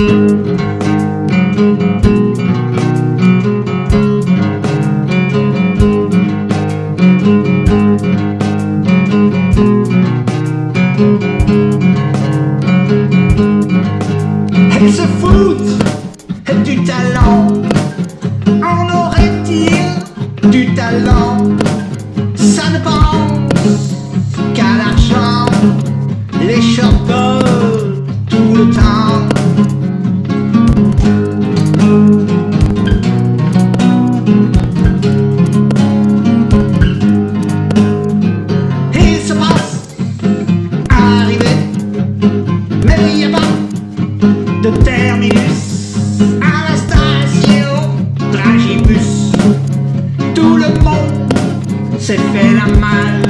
Música s'est fait la malle.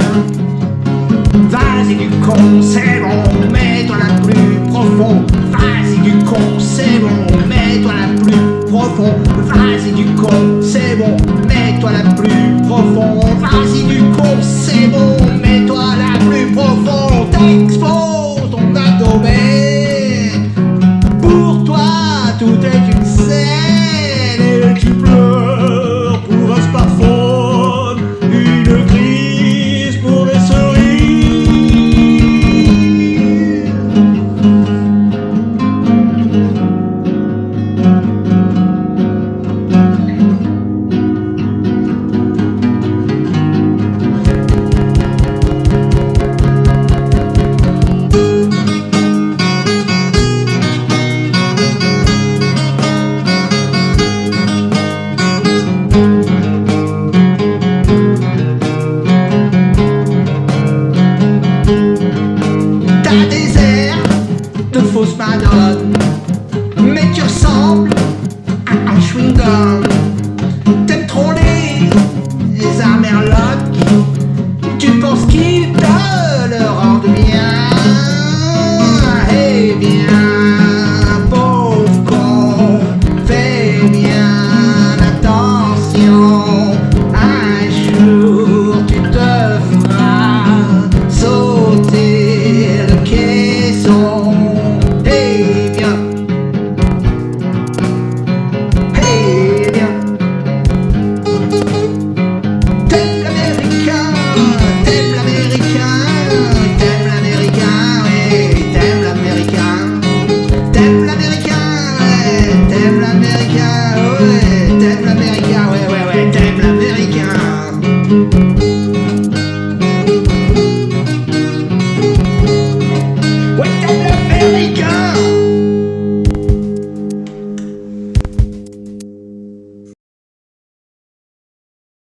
Vas-y du con, c'est bon, mets-toi la plus profond. Vas-y du con, c'est bon, mets-toi la plus profond. Vas-y du con, c'est bon, mets-toi la plus profond. Vas-y du con, c'est bon, mets-toi la plus profond. T'exposes ton abdomen. Pour toi, tout est une Des airs de fausse madone,